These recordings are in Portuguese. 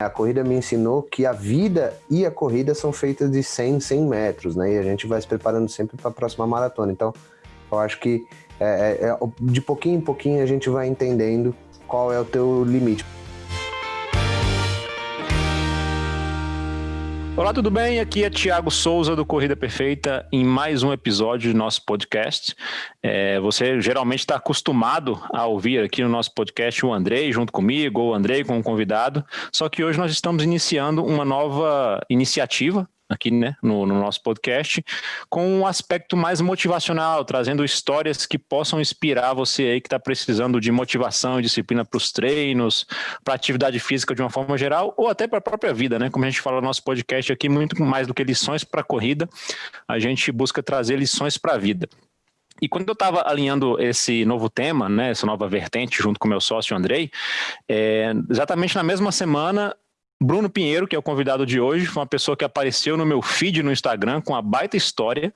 A corrida me ensinou que a vida e a corrida são feitas de 100, 100 metros, né? E a gente vai se preparando sempre para a próxima maratona. Então, eu acho que é, é, é, de pouquinho em pouquinho a gente vai entendendo qual é o teu limite. Olá, tudo bem? Aqui é Tiago Souza do Corrida Perfeita em mais um episódio do nosso podcast. É, você geralmente está acostumado a ouvir aqui no nosso podcast o Andrei junto comigo, ou o Andrei como convidado, só que hoje nós estamos iniciando uma nova iniciativa aqui né, no, no, nosso podcast, com um aspecto mais motivacional, trazendo histórias que possam inspirar você aí que está precisando de motivação e disciplina para os treinos, para atividade física de uma forma geral, ou até para a própria vida, né? Como a gente fala no nosso podcast aqui, muito mais do que lições para a corrida, a gente busca trazer lições para a vida. E quando eu estava alinhando esse novo tema, né, essa nova vertente, junto com meu sócio Andrei, é, exatamente na mesma semana Bruno Pinheiro, que é o convidado de hoje, foi uma pessoa que apareceu no meu feed no Instagram com uma baita história,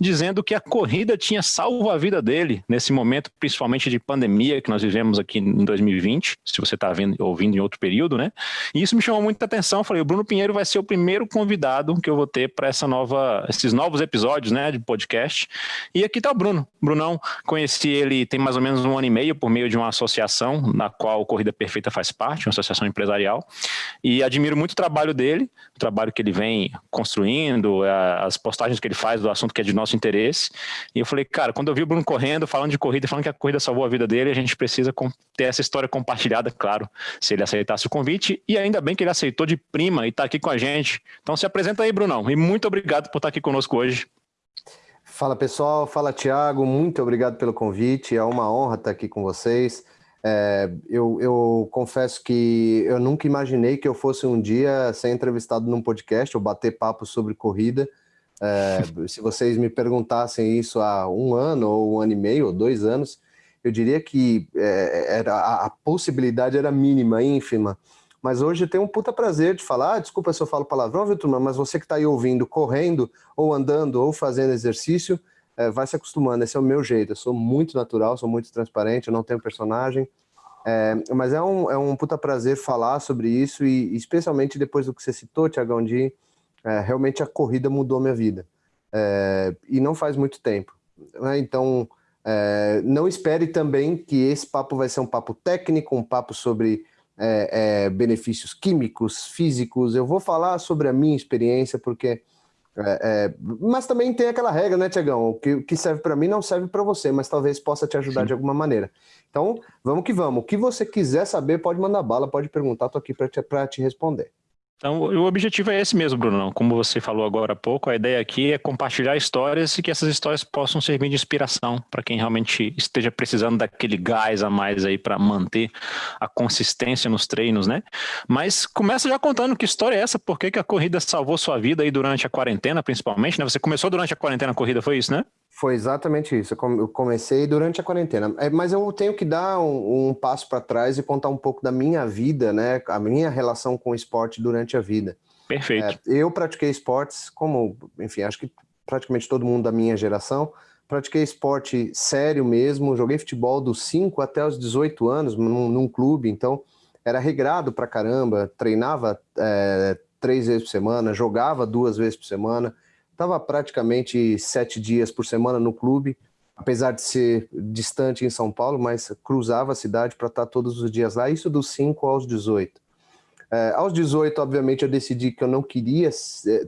dizendo que a corrida tinha salvo a vida dele nesse momento, principalmente de pandemia que nós vivemos aqui em 2020, se você está ouvindo em outro período, né? E isso me chamou muita atenção. Eu falei, o Bruno Pinheiro vai ser o primeiro convidado que eu vou ter para essa nova, esses novos episódios, né, de podcast. E aqui está o Bruno. Brunão, conheci ele tem mais ou menos um ano e meio por meio de uma associação na qual Corrida Perfeita faz parte, uma associação empresarial. E admiro muito o trabalho dele, o trabalho que ele vem construindo, as postagens que ele faz do assunto que é de nosso interesse. E eu falei, cara, quando eu vi o Bruno correndo, falando de corrida, falando que a corrida salvou a vida dele, a gente precisa ter essa história compartilhada, claro, se ele aceitasse o convite. E ainda bem que ele aceitou de prima e está aqui com a gente. Então se apresenta aí, Brunão. E muito obrigado por estar aqui conosco hoje. Fala pessoal, fala Tiago, muito obrigado pelo convite, é uma honra estar aqui com vocês. É, eu, eu, confesso que eu nunca imaginei que eu fosse um dia ser entrevistado num podcast ou bater papo sobre corrida. É, se vocês me perguntassem isso há um ano, ou um ano e meio, ou dois anos, eu diria que é, era, a, a, possibilidade era mínima, ínfima. Mas hoje eu tenho um puta prazer de falar. Ah, desculpa se eu falo palavrão, viu, turma? Mas você que está aí ouvindo, correndo, ou andando, ou fazendo exercício, é, vai se acostumando, esse é o meu jeito, eu sou muito natural, sou muito transparente, eu não tenho personagem, é, mas é um, é um puta prazer falar sobre isso e especialmente depois do que você citou, Tiagão, de é, realmente a corrida mudou minha vida, é, e não faz muito tempo, né? então é, não espere também que esse papo vai ser um papo técnico, um papo sobre é, benefícios químicos, físicos, eu vou falar sobre a minha experiência, porque é, é, mas também tem aquela regra, né, Tiagão? O que, que serve para mim não serve para você, mas talvez possa te ajudar Sim. de alguma maneira. Então, vamos que vamos. O que você quiser saber, pode mandar bala, pode perguntar, estou aqui para te, te responder. Então, o objetivo é esse mesmo, Bruno. Como você falou agora há pouco, a ideia aqui é compartilhar histórias e que essas histórias possam servir de inspiração para quem realmente esteja precisando daquele gás a mais aí para manter a consistência nos treinos, né? Mas começa já contando que história é essa, por que, a corrida salvou sua vida aí durante a quarentena, principalmente, né? Você começou durante a quarentena a corrida, foi isso, né? Foi exatamente isso. Eu comecei durante a quarentena. É, mas eu tenho que dar um, um passo para trás e contar um pouco da minha vida, né? A minha relação com o esporte durante a vida. Perfeito. É, eu pratiquei esportes, como, enfim, acho que praticamente todo mundo da minha geração. Pratiquei esporte sério mesmo. Joguei futebol dos 5 até os 18 anos num, num clube. Então, era regrado para caramba. Treinava é, três vezes por semana, jogava duas vezes por semana Estava praticamente sete dias por semana no clube, apesar de ser distante em São Paulo, mas cruzava a cidade para estar todos os dias lá, isso dos 5 aos 18. É, aos 18, obviamente, eu decidi que eu não queria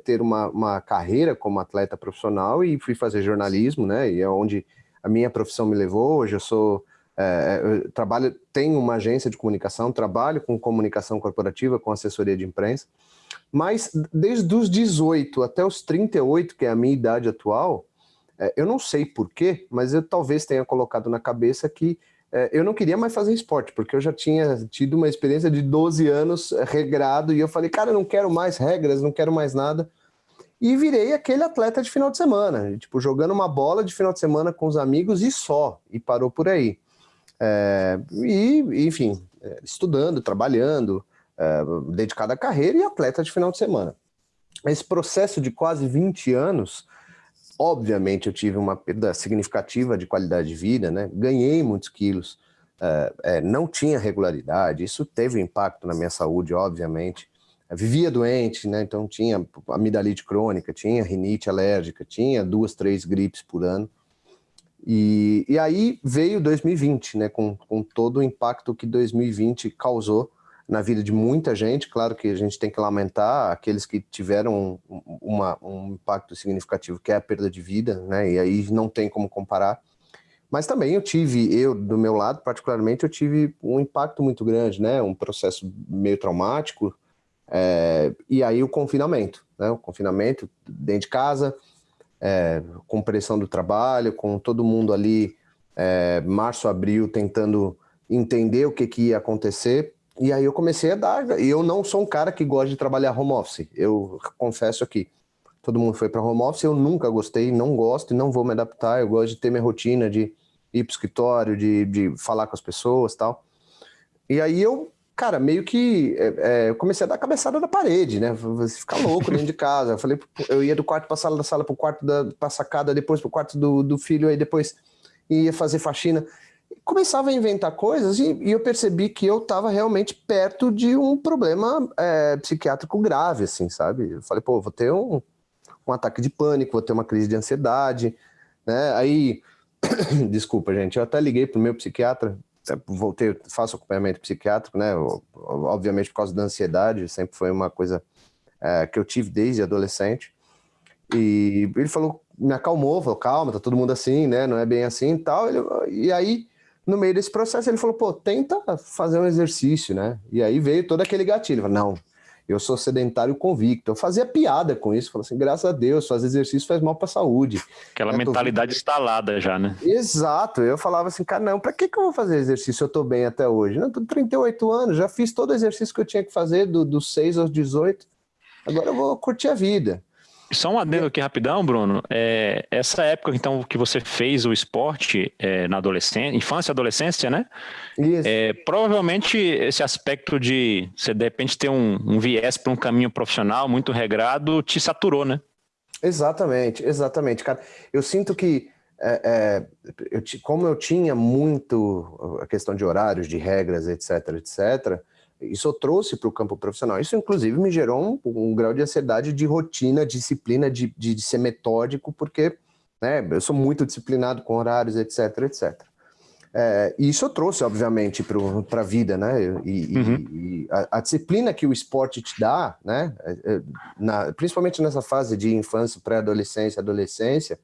ter uma, uma carreira como atleta profissional e fui fazer jornalismo, né? E é onde a minha profissão me levou. Hoje eu sou é, eu trabalho, tenho uma agência de comunicação, trabalho com comunicação corporativa, com assessoria de imprensa. Mas desde os 18 até os 38, que é a minha idade atual, é, eu não sei porquê, mas eu talvez tenha colocado na cabeça que é, eu não queria mais fazer esporte, porque eu já tinha tido uma experiência de 12 anos é, regrado, e eu falei, cara, eu não quero mais regras, não quero mais nada. E virei aquele atleta de final de semana, tipo, jogando uma bola de final de semana com os amigos e só, e parou por aí. É, e, enfim, estudando, trabalhando, uh, dedicado à carreira e atleta de final de semana. Esse processo de quase 20 anos, obviamente eu tive uma perda significativa de qualidade de vida, né? ganhei muitos quilos, uh, é, não tinha regularidade, isso teve impacto na minha saúde, obviamente. vivia doente, né? Então tinha amidalite crônica, tinha rinite alérgica, tinha duas, três gripes por ano. E, e aí veio 2020, né? Com, com todo o impacto que 2020 causou na vida de muita gente. Claro que a gente tem que lamentar aqueles que tiveram uma, um impacto significativo, que é a perda de vida, né? E aí não tem como comparar. Mas também eu tive, eu do meu lado particularmente, eu tive um impacto muito grande, né? Um processo meio traumático. É, e aí o confinamento, né? O confinamento dentro de casa, é, com pressão do trabalho, com todo mundo ali, é, março, abril, tentando entender o que, que ia acontecer e aí eu comecei a dar. E eu não sou um cara que gosta de trabalhar home office. Eu confesso aqui. Todo mundo foi para home office, eu nunca gostei, não gosto e não vou me adaptar. Eu gosto de ter minha rotina de ir para escritório, de, de falar com as pessoas tal. E aí eu, cara, meio que é, é, comecei a dar cabeçada na parede, né? Você ficar louco dentro de casa. Eu falei, eu ia do quarto para sala, da sala para o quarto da pra sacada, depois para o quarto do, do filho, aí depois ia fazer faxina começava a inventar coisas e, e eu percebi que eu estava realmente perto de um problema é, psiquiátrico grave, assim, sabe? Eu falei, pô, vou ter um, um ataque de pânico, vou ter uma crise de ansiedade, né? Aí, desculpa, gente, eu até liguei pro meu psiquiatra, voltei, faço acompanhamento psiquiátrico, né? Obviamente por causa da ansiedade, sempre foi uma coisa é, que eu tive desde adolescente. E ele falou, me acalmou, falou, calma, tá todo mundo assim, né? Não é bem assim e tal. Ele, e aí no meio desse processo ele falou, pô, tenta fazer um exercício, né? E aí veio todo aquele gatilho. Falei, não, eu sou sedentário convicto. Eu fazia piada com isso, falei assim, graças a Deus, fazer exercício faz mal para a saúde. Aquela mentalidade tô... instalada já, né? Exato. Eu falava assim, cara, não, para que, que eu vou fazer exercício? Eu tô bem até hoje. Não, tô 38 anos, já fiz todo o exercício que eu tinha que fazer do, dos 6 aos 18. Agora eu vou curtir a vida. Só um adendo aqui rapidão, Bruno. É, essa época, então, que você fez o esporte é, na adolescência, infância e adolescência, né? Isso. É, provavelmente esse aspecto de você de repente ter um, um viés para um caminho profissional muito regrado te saturou, né? Exatamente, exatamente, cara. Eu sinto que é, é, eu, como eu tinha muito a questão de horários, de regras, etc, etc, isso eu trouxe para o campo profissional. Isso, inclusive, me gerou um, um grau de ansiedade de rotina, disciplina, de, de, de, ser metódico, porque né, eu sou muito disciplinado com horários, etc, etc. É, e isso eu trouxe, obviamente, para a vida, né? E, uhum. e a, a, disciplina que o esporte te dá, né? É, é, na, principalmente nessa fase de infância, pré-adolescência, adolescência,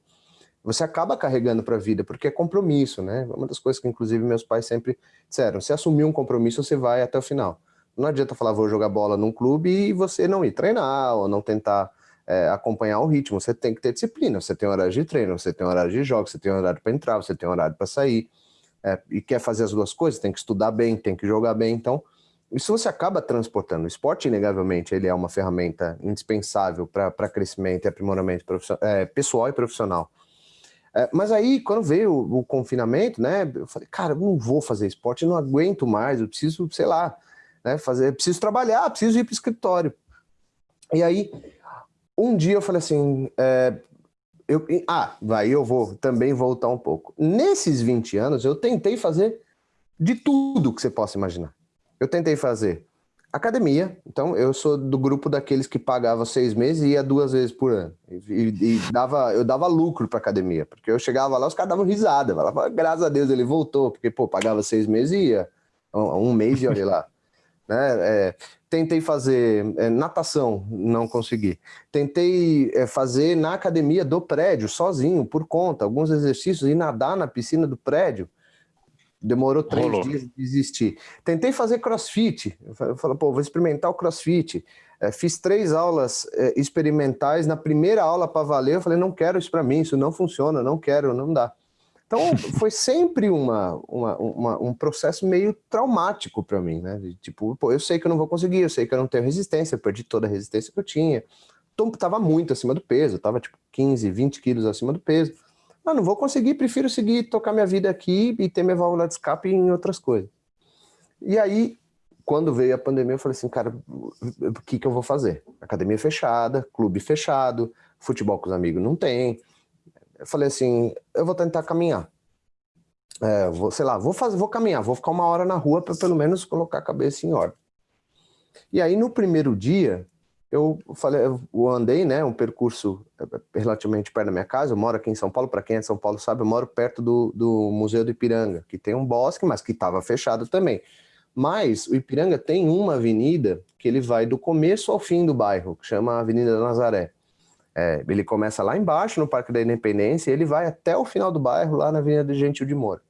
você acaba carregando para a vida, porque é compromisso, né? Uma das coisas que, inclusive, meus pais sempre disseram, se assumir um compromisso, você vai até o final. Não adianta falar, vou jogar bola num clube e você não ir treinar ou não tentar é, acompanhar o ritmo. Você tem que ter disciplina. Você tem horário de treino, você tem horário de jogo, você tem horário para entrar, você tem horário para sair. É, e quer fazer as duas coisas, tem que estudar bem, tem que jogar bem. Então, isso você acaba transportando. O esporte, inegavelmente, ele é uma ferramenta indispensável para crescimento e aprimoramento é, pessoal e profissional. É, mas aí, quando veio o, o, confinamento, né, eu falei, cara, eu não vou fazer esporte, não aguento mais, eu preciso, sei lá, né? Fazer, preciso trabalhar, preciso ir para o escritório. E aí, um dia eu falei assim, é, eu, ah, vai, eu vou também voltar um pouco. Nesses 20 anos, eu tentei fazer de tudo que você possa imaginar. Eu tentei fazer academia, então eu sou do grupo daqueles que pagava seis meses e ia duas vezes por ano. E, e dava, eu dava lucro para academia, porque eu chegava lá, os caras davam risada, falava, graças a Deus ele voltou, porque, pô, pagava seis meses e ia um, um mês e olha lá. Né? É, tentei fazer é, natação, não consegui. Tentei é, fazer na academia do prédio, sozinho, por conta, alguns exercícios, e nadar na piscina do prédio. Demorou três Rolou. dias de desistir. Tentei fazer crossfit. Eu falei, pô, vou experimentar o crossfit. É, fiz três aulas é, experimentais. Na primeira aula para valer, eu falei, não quero isso para mim, isso não funciona, não quero, não dá. Então, foi sempre uma, uma, uma, um processo meio traumático para mim, né? De, tipo, pô, eu sei que eu não vou conseguir, eu sei que eu não tenho resistência, eu perdi toda a resistência que eu tinha. Então, tava muito acima do peso, tava tipo 15, 20 quilos acima do peso. Mas não vou conseguir, prefiro seguir, tocar minha vida aqui e ter minha válvula de escape em outras coisas. E aí, quando veio a pandemia, eu falei assim, cara, o que, que eu vou fazer? Academia fechada, clube fechado, futebol com os amigos não tem, eu falei assim, eu vou tentar caminhar. É, vou, sei lá, vou fazer, vou caminhar, vou ficar uma hora na rua para pelo menos colocar a cabeça em ordem. E aí, no primeiro dia, eu falei, eu andei, né, um percurso é, relativamente perto da minha casa, eu moro aqui em São Paulo, para quem é de São Paulo sabe, eu moro perto do, do Museu do Ipiranga, que tem um bosque, mas que estava fechado também. Mas o Ipiranga tem uma avenida que ele vai do começo ao fim do bairro, que chama Avenida da Nazaré. É, ele começa lá embaixo, no Parque da Independência, e ele vai até o final do bairro, lá na Avenida Gentil de Moura.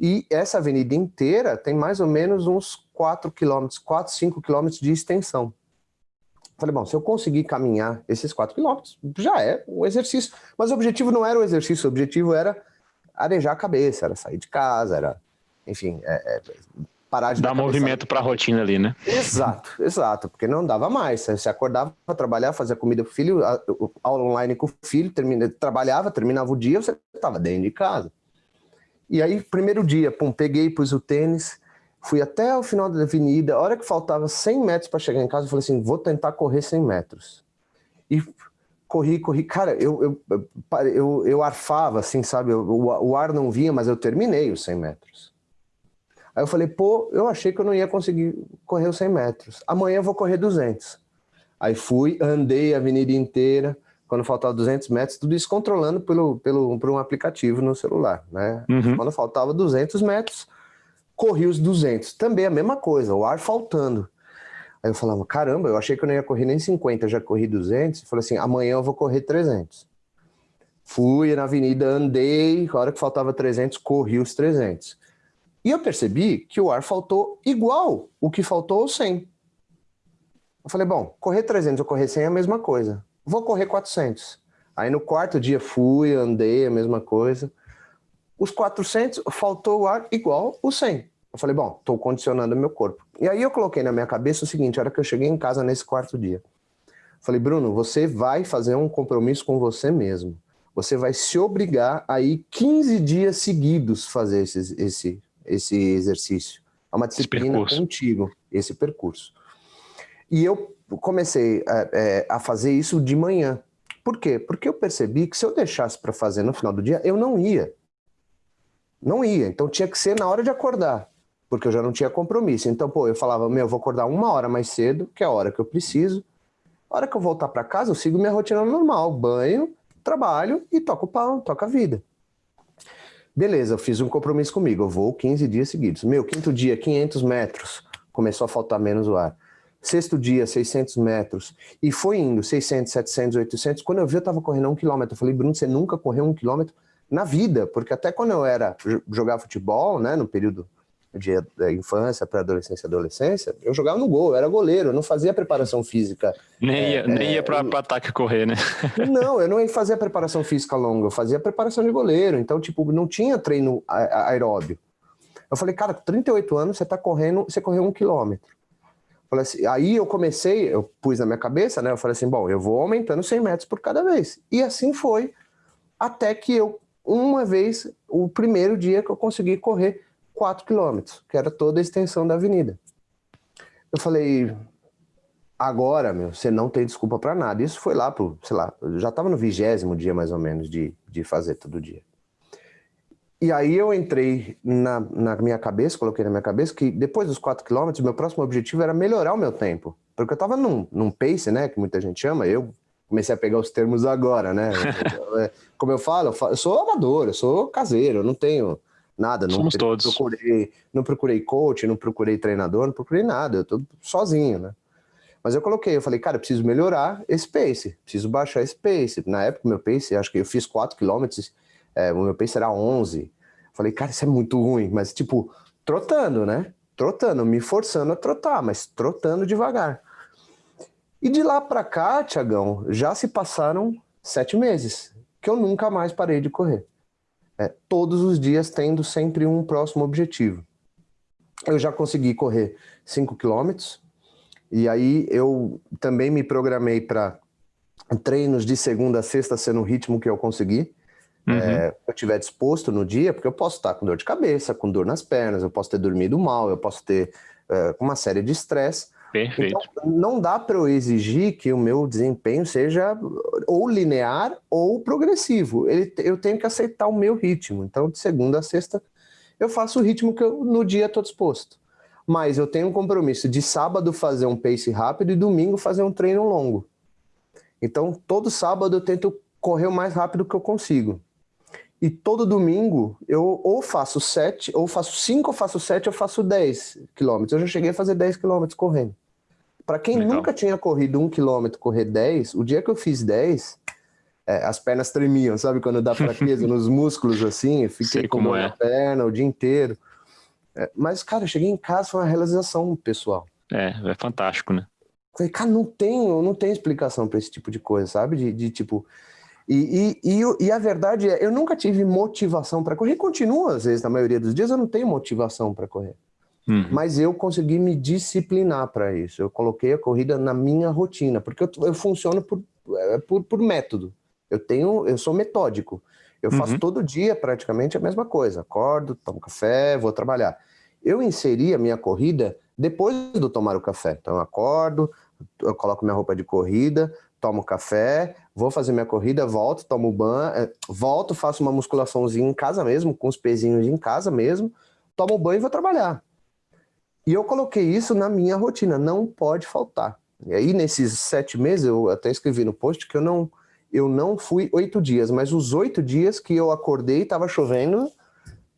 E essa avenida inteira tem mais ou menos uns 4 quilômetros, 4, 5 quilômetros de extensão. Falei, bom, se eu conseguir caminhar esses 4 quilômetros, já é um exercício. Mas o objetivo não era o exercício, o objetivo era arejar a cabeça, era sair de casa, era, enfim, é, é, parar de dar movimento para a rotina ali, né? Exato, exato, porque não dava mais. Você acordava para trabalhar, fazia comida para o filho, aula online com o filho, termina, trabalhava, terminava o dia, você estava dentro de casa. E aí, primeiro dia, pum, peguei, pus o tênis, fui até o final da avenida, a hora que faltava 100 metros para chegar em casa, eu falei assim, vou tentar correr 100 metros. E corri, corri, cara, eu, eu, eu, eu arfava, assim, sabe, o, o ar não vinha, mas eu terminei os 100 metros. Aí eu falei, pô, eu achei que eu não ia conseguir correr os 100 metros. Amanhã eu vou correr 200. Aí fui, andei a avenida inteira, quando faltava 200 metros, tudo isso controlando pelo, pelo, por um aplicativo no celular, né? Uhum. Quando faltava 200 metros, corri os 200. Também a mesma coisa, o ar faltando. Aí eu falava, caramba, eu achei que eu não ia correr nem 50, já corri 200. Eu falei assim, amanhã eu vou correr 300. Fui na avenida, andei, a hora que faltava 300, corri os 300. E eu percebi que o ar faltou igual o que faltou 100. Eu falei, bom, correr 300 ou correr 100 é a mesma coisa. Vou correr 400. Aí no quarto dia fui, andei, a mesma coisa. Os 400 faltou o ar igual o 100. Eu falei, bom, estou condicionando meu corpo. E aí eu coloquei na minha cabeça o seguinte, a hora que eu cheguei em casa nesse quarto dia. Falei, Bruno, você vai fazer um compromisso com você mesmo. Você vai se obrigar a ir 15 dias seguidos fazer esse, esse esse exercício. É uma disciplina contigo, esse percurso. E eu comecei é, é, a fazer isso de manhã. Por quê? Porque eu percebi que se eu deixasse para fazer no final do dia, eu não ia. Não ia. Então tinha que ser na hora de acordar, porque eu já não tinha compromisso. Então, pô, eu falava, meu, eu vou acordar uma hora mais cedo, que é a hora que eu preciso. A hora que eu voltar para casa, eu sigo minha rotina normal, banho, trabalho e toco o pau, toco a vida. Beleza, eu fiz um compromisso comigo, eu vou 15 dias seguidos. Meu, quinto dia, 500 metros, começou a faltar menos o ar. Sexto dia, 600 metros. E foi indo, 600, 700, 800. Quando eu vi, eu estava correndo um quilômetro. Eu falei, Bruno, você nunca correu um quilômetro na vida. Porque até quando eu era jogar futebol, né, no período de infância, pré-adolescência, adolescência, eu jogava no gol, eu era goleiro, eu não fazia preparação física. Nem ia, é, nem ia para eu... ataque correr, né? não, eu não fazia preparação física longa, eu fazia preparação de goleiro, então, tipo, não tinha treino aeróbio. Eu falei, cara, com 38 anos, você tá correndo, você correu um quilômetro. Assim, aí eu comecei, eu pus na minha cabeça, né? Eu falei assim, bom, eu vou aumentando 100 metros por cada vez. E assim foi, até que eu, uma vez, o primeiro dia que eu consegui correr 4 quilômetros, que era toda a extensão da avenida. Eu falei, agora, meu, você não tem desculpa para nada. Isso foi lá pro, sei lá, eu já estava no vigésimo dia mais ou menos de, de fazer todo dia. E aí eu entrei na, na minha cabeça, coloquei na minha cabeça que depois dos 4 quilômetros, meu próximo objetivo era melhorar o meu tempo. Porque eu estava num, num pace, né, que muita gente chama, eu comecei a pegar os termos agora, né? Como eu falo, eu sou amador, eu sou caseiro, eu não tenho Nada, não Somos todos. procurei, não procurei coach, não procurei treinador, não procurei nada, eu tô sozinho, né? Mas eu coloquei, eu falei, cara, eu preciso melhorar esse pace, preciso baixar esse pace. Na época, meu pace, acho que eu fiz 4 km, é, o meu pace era 11. Falei, cara, isso é muito ruim, mas tipo, trotando, né? Trotando, me forçando a trotar, mas trotando devagar. E de lá para cá, Tiagão, já se passaram sete meses, que eu nunca mais parei de correr é, todos os dias tendo sempre um próximo objetivo. Eu já consegui correr 5 quilômetros, e aí eu também me programei para treinos de segunda a sexta ser no ritmo que eu consegui. Uhum. É, eu estiver disposto no dia, porque eu posso estar com dor de cabeça, com dor nas pernas, eu posso ter dormido mal, eu posso ter é, uma série de estresse. Perfeito. Então, não dá para eu exigir que o meu desempenho seja ou linear ou progressivo. Ele, eu tenho que aceitar o meu ritmo. Então, de segunda a sexta, eu faço o ritmo que eu, no dia estou disposto. mas eu tenho um compromisso de sábado fazer um pace rápido e domingo fazer um treino longo. Então, todo sábado eu tento correr o mais rápido que eu consigo. E todo domingo eu ou faço sete, ou faço cinco, ou faço sete, ou faço dez quilômetros. Eu já cheguei a fazer dez quilômetros correndo. Para quem Legal. nunca tinha corrido um quilômetro, correr dez, o dia que eu fiz dez, é, as pernas tremiam, sabe? Quando dá fraqueza nos músculos assim, fiquei Sei com como é. perna o dia inteiro. É, mas, cara, eu cheguei em casa, foi uma realização pessoal. É, é fantástico, né? Falei, cara, não tem, não tem explicação para esse tipo de coisa, sabe? De, de tipo. E, e, e, e, a verdade é, eu nunca tive motivação para correr. Continua, às vezes, na maioria dos dias, eu não tenho motivação para correr. Uhum. Mas eu consegui me disciplinar para isso. Eu coloquei a corrida na minha rotina, porque eu, eu funciono por, é, por, por método. Eu tenho, eu sou metódico. Eu faço uhum. todo dia praticamente a mesma coisa. Acordo, tomo café, vou trabalhar. Eu inseri a minha corrida depois do tomar o café. Então eu acordo, eu coloco minha roupa de corrida, tomo café, vou fazer minha corrida, volto, tomo banho, é, volto, faço uma musculaçãozinha em casa mesmo, com os pezinhos em casa mesmo, tomo banho e vou trabalhar. E eu coloquei isso na minha rotina, não pode faltar. E aí, nesses sete meses, eu até escrevi no post que eu não, eu não fui oito dias, mas os oito dias que eu acordei estava chovendo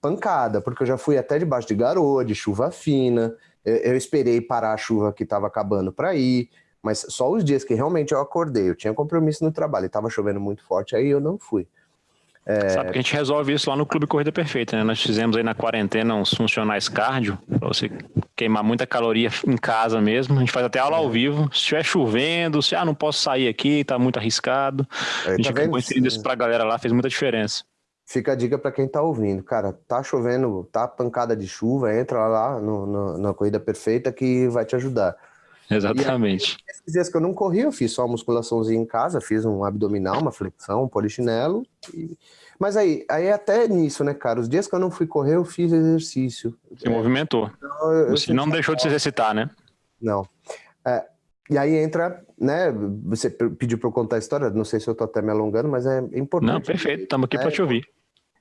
pancada, porque eu já fui até debaixo de garoa, de chuva fina, eu, eu esperei parar a chuva que estava acabando para ir, mas só os dias que realmente eu acordei, eu tinha compromisso no trabalho e estava chovendo muito forte, aí eu não fui. É... Sabe que a gente resolve isso lá no Clube Corrida Perfeita, né? Nós fizemos aí na quarentena uns funcionais cardio, para você queimar muita caloria em casa mesmo. A gente faz até aula ao é. vivo. Se estiver chovendo, se ah, não posso sair aqui, tá muito arriscado. a gente tá acabou inserindo isso pra galera lá, fez muita diferença. Fica a dica para quem tá ouvindo. Cara, tá chovendo, tá pancada de chuva, entra lá no, no, na Corrida Perfeita que vai te ajudar. Exatamente. Esses dias que eu não corri, eu fiz só uma musculaçãozinha em casa, fiz um abdominal, uma flexão, um polichinelo. E... Mas aí, aí até nisso, né, cara? Os dias que eu não fui correr, eu fiz exercício. Se é. movimentou. Então, eu, Você não deixou de se exercitar, né? Não. É, e aí entra, né? Você pediu para eu contar a história, não sei se eu tô até me alongando, mas é importante. Não, perfeito, estamos aqui é, para te ouvir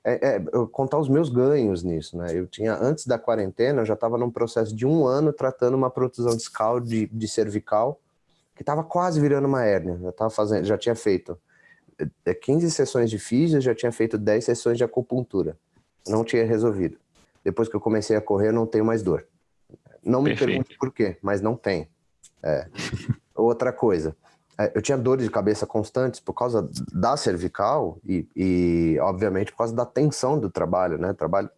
é, é, contar os meus ganhos nisso, né? Eu tinha, antes da quarentena, eu já estava num processo de um ano tratando uma protusão discal de, de cervical, que estava quase virando uma hérnia. Já, tava fazendo, já tinha feito 15 é, sessões de físio, já tinha feito 10 sessões de acupuntura. Não tinha resolvido. Depois que eu comecei a correr, eu não tenho mais dor. Não me Perfeito. pergunte por quê, mas não tem. É. Outra coisa, eu tinha dores de cabeça constantes por causa da cervical e, e, obviamente, por causa da tensão do trabalho, né? Trabalho,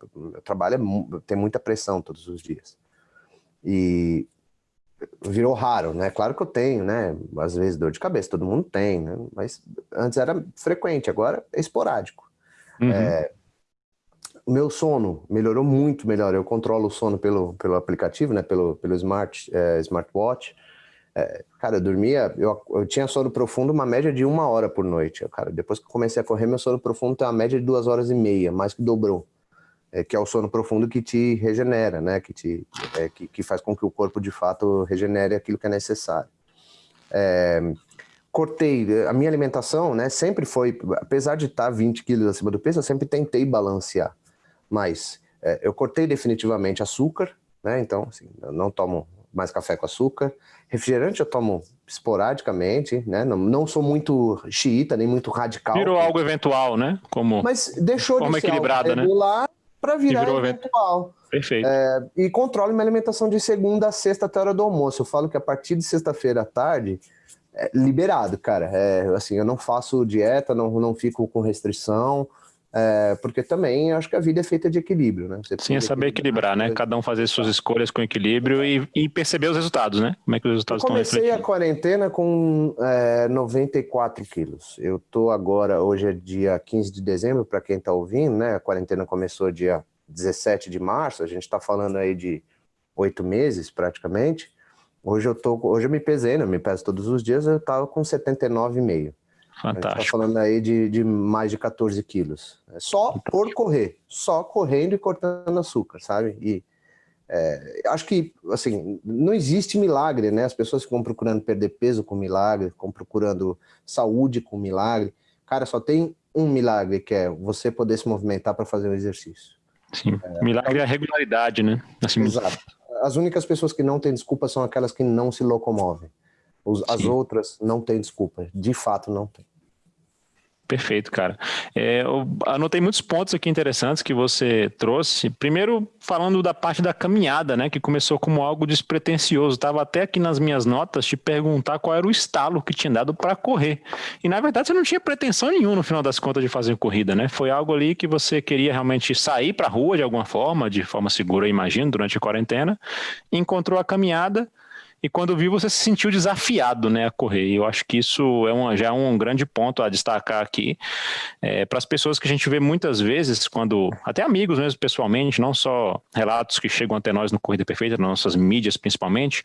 trabalho é, tem muita pressão todos os dias. E virou raro, né? Claro que eu tenho, né? Às vezes dor de cabeça, todo mundo tem, né? Mas antes era frequente, agora é esporádico. Uhum. É, o meu sono melhorou muito melhor. Eu controlo o sono pelo, pelo aplicativo, né? Pelo, pelo smart, é, smartwatch. É, cara, eu dormia, eu, eu tinha sono profundo uma média de uma hora por noite. Cara, depois que eu comecei a correr, meu sono profundo tem uma média de duas horas e meia, mais que dobrou. É, que é o sono profundo que te regenera, né? Que, te, é, que, que, faz com que o corpo de fato regenere aquilo que é necessário. É, cortei a minha alimentação, né? Sempre foi, apesar de estar 20 quilos acima do peso, eu sempre tentei balancear. Mas é, eu cortei definitivamente açúcar, né? Então, assim, eu não tomo mais café com açúcar. Refrigerante eu tomo esporadicamente, né? Não, não sou muito xiita, nem muito radical. Virou algo eventual, né? Como Mas deixou forma de ser equilibrada, algo regular né? para virar eventual. Perfeito. É, e controlo minha alimentação de segunda a sexta até a hora do almoço. Eu falo que a partir de sexta-feira à tarde, é liberado, cara. É, assim, eu não faço dieta, não, não fico com restrição. É, porque também acho que a vida é feita de equilíbrio, né? Você Sim, é saber equilibrar, né? Cada um fazer suas escolhas com equilíbrio e, e, perceber os resultados, né? Como é que os resultados estão refletindo. Comecei a quarentena com é, 94 quilos. Eu tô agora, hoje é dia 15 de dezembro, para quem tá ouvindo, né? A quarentena começou dia 17 de março, a gente está falando aí de oito meses praticamente. Hoje eu tô, hoje eu me pesei, né? Eu me peso todos os dias, eu tava com 79,5. Fantástico. A gente tá falando aí de, de mais de 14 quilos. É só Fantástico. por correr, só correndo e cortando açúcar, sabe? E é, acho que, assim, não existe milagre, né? As pessoas ficam procurando perder peso com milagre, ficam procurando saúde com milagre. Cara, só tem um milagre, que é você poder se movimentar para fazer um exercício. Sim. É, Milagre é a regularidade, né? Assim, Exato. As únicas pessoas que não têm desculpa são aquelas que não se locomovem. As outras não têm desculpa. De fato, não tem. Perfeito, cara. É, eu anotei muitos pontos aqui interessantes que você trouxe. Primeiro, falando da parte da caminhada, né, que começou como algo despretensioso. Estava até aqui nas minhas notas te perguntar qual era o estalo que tinha dado para correr. E na verdade você não tinha pretensão nenhuma no final das contas de fazer corrida, né? Foi algo ali que você queria realmente sair para a rua de alguma forma, de forma segura, imagino, durante a quarentena. Encontrou a caminhada e quando viu você se sentiu desafiado né, a correr. E eu acho que isso é um, já é um grande ponto a destacar aqui é, para as pessoas que a gente vê muitas vezes, quando até amigos mesmo pessoalmente, não só relatos que chegam até nós no Corrida Perfeita, nas nossas mídias principalmente,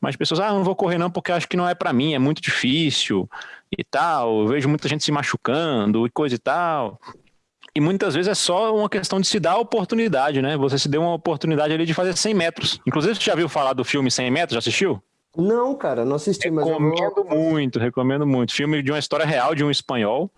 mas pessoas, ah, não vou correr não porque acho que não é para mim, é muito difícil e tal, eu vejo muita gente se machucando e coisa e tal. E muitas vezes é só uma questão de se dar a oportunidade, né? Você se deu uma oportunidade ali de fazer 100 metros. Inclusive, você já viu falar do filme 100 metros? Já assistiu? Não, cara, não assisti. Recomendo mas eu... muito, recomendo muito. Filme de uma história real de um espanhol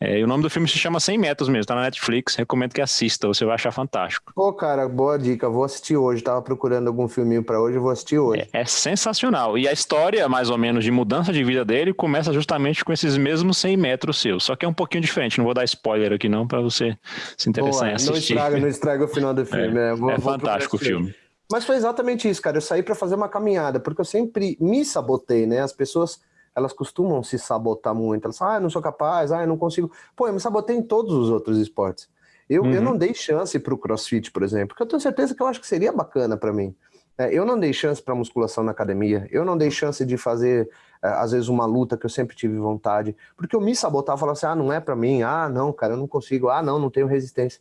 é, o nome do filme se chama 100 metros mesmo, tá na Netflix, recomendo que assista, você vai achar fantástico. Pô, cara, boa dica, vou assistir hoje, tava procurando algum filminho para hoje, vou assistir hoje. É, é, sensacional, e a história, mais ou menos, de mudança de vida dele começa justamente com esses mesmos 100 metros seus, só que é um pouquinho diferente, não vou dar spoiler aqui não, para você se interessar boa, em assistir. Não estraga, não estraga o final do filme. É, né? vou, é fantástico o filme. Mas foi exatamente isso, cara, eu saí para fazer uma caminhada, porque eu sempre me sabotei, né, as pessoas elas costumam se sabotar muito. Elas falam, ah, não sou capaz, ah, eu não consigo. Pô, eu me sabotei em todos os outros esportes. Eu, uhum. eu não dei chance para o crossfit, por exemplo, porque eu tenho certeza que eu acho que seria bacana para mim. É, eu não dei chance para musculação na academia, eu não dei chance de fazer, é, às vezes, uma luta que eu sempre tive vontade, porque eu me sabotava, falava assim, ah, não é para mim, ah, não, cara, eu não consigo, ah, não, não tenho resistência.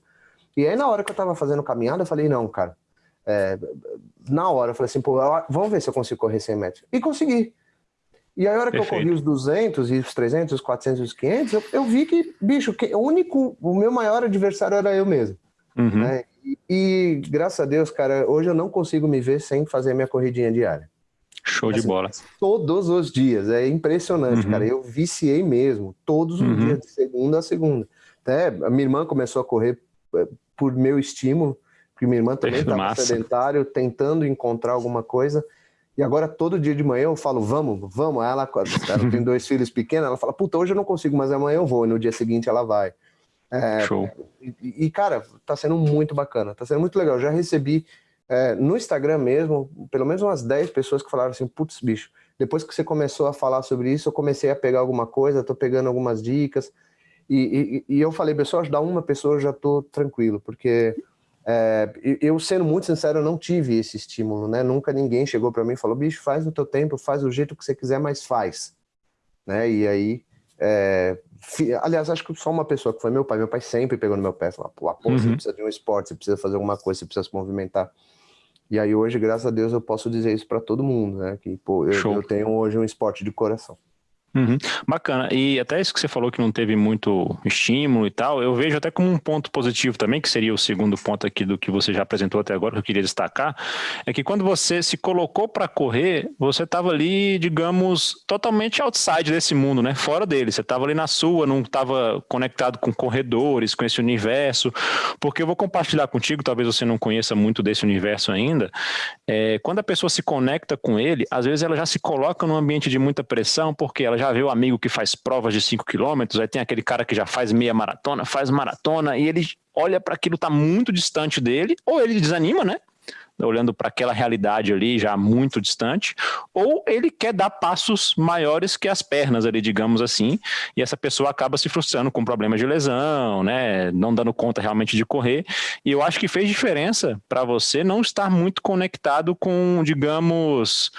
E aí, na hora que eu estava fazendo caminhada, eu falei, não, cara, é, na hora, eu falei assim, pô, vamos ver se eu consigo correr 100 metros. E consegui. E aí, a hora Perfeito. que eu corri os 200 e os 300, os 400 e os 500, eu, eu vi que, bicho, que o único, o meu maior adversário era eu mesmo. Uhum. Né? E, e, graças a Deus, cara, hoje eu não consigo me ver sem fazer minha corridinha diária. Show assim, de bola. Todos os dias, é impressionante, uhum. cara. Eu viciei mesmo, todos os uhum. dias, de segunda a segunda. Até a minha irmã começou a correr eh, por meu estímulo, porque minha irmã também estava sedentário, tentando encontrar alguma coisa. E agora, todo dia de manhã, eu falo, vamos, vamos. Ela, ela tem dois filhos pequenos, ela fala, puta, hoje eu não consigo, mas amanhã eu vou. E no dia seguinte ela vai. É, Show. E, e, cara, tá sendo muito bacana, tá sendo muito legal. Eu já recebi é, no Instagram mesmo, pelo menos umas 10 pessoas que falaram assim, putz, bicho, depois que você começou a falar sobre isso, eu comecei a pegar alguma coisa, tô pegando algumas dicas. E, e, e eu falei, pessoal, ajudar uma pessoa eu já tô tranquilo, porque é, eu, sendo muito sincero, eu não tive esse estímulo, né? Nunca ninguém chegou para mim e falou, bicho, faz no teu tempo, faz do jeito que você quiser, mas faz. Né? E aí, é, aliás, acho que só uma pessoa que foi meu pai, meu pai sempre pegou no meu pé, falou, pô, uhum. você precisa de um esporte, você precisa fazer alguma coisa, você precisa se movimentar. E aí hoje, graças a Deus, eu posso dizer isso para todo mundo, né? Que, pô, eu, eu tenho hoje um esporte de coração. Uhum, bacana. E até isso que você falou que não teve muito estímulo e tal, eu vejo até como um ponto positivo também, que seria o segundo ponto aqui do que você já apresentou até agora, que eu queria destacar, é que quando você se colocou para correr, você estava ali, digamos, totalmente outside desse mundo, né? Fora dele. Você estava ali na sua, não estava conectado com corredores, com esse universo. Porque eu vou compartilhar contigo, talvez você não conheça muito desse universo ainda. É, quando a pessoa se conecta com ele, às vezes ela já se coloca num ambiente de muita pressão, porque ela já vê o amigo que faz provas de 5 quilômetros, aí tem aquele cara que já faz meia maratona, faz maratona, e ele olha para aquilo tá muito distante dele, ou ele desanima, né? Olhando para aquela realidade ali já muito distante, ou ele quer dar passos maiores que as pernas ali, digamos assim, e essa pessoa acaba se frustrando com problemas de lesão, né, não dando conta realmente de correr, e eu acho que fez diferença para você não estar muito conectado com, digamos,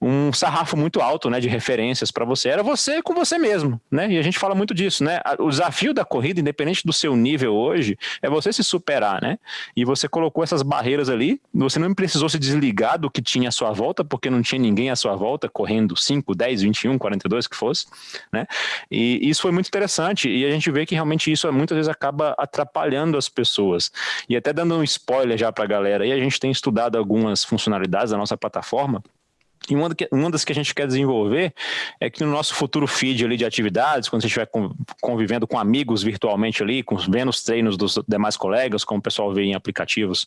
um sarrafo muito alto, né, de referências para você, era você com você mesmo, né, e a gente fala muito disso, né, o desafio da corrida, independente do seu nível hoje, é você se superar, né, e você colocou essas barreiras ali, você não precisou se desligar do que tinha à sua volta, porque não tinha ninguém à sua volta correndo 5, 10, 21, 42, que fosse, né? E isso foi muito interessante, e a gente vê que realmente isso muitas vezes acaba atrapalhando as pessoas. E até dando um spoiler já para a galera, aí a gente tem estudado algumas funcionalidades da nossa plataforma, E uma, uma das que a gente quer desenvolver é que no nosso futuro feed ali de atividades, quando você estiver convivendo com amigos virtualmente ali, com, vendo os treinos dos demais colegas, como o pessoal vê em aplicativos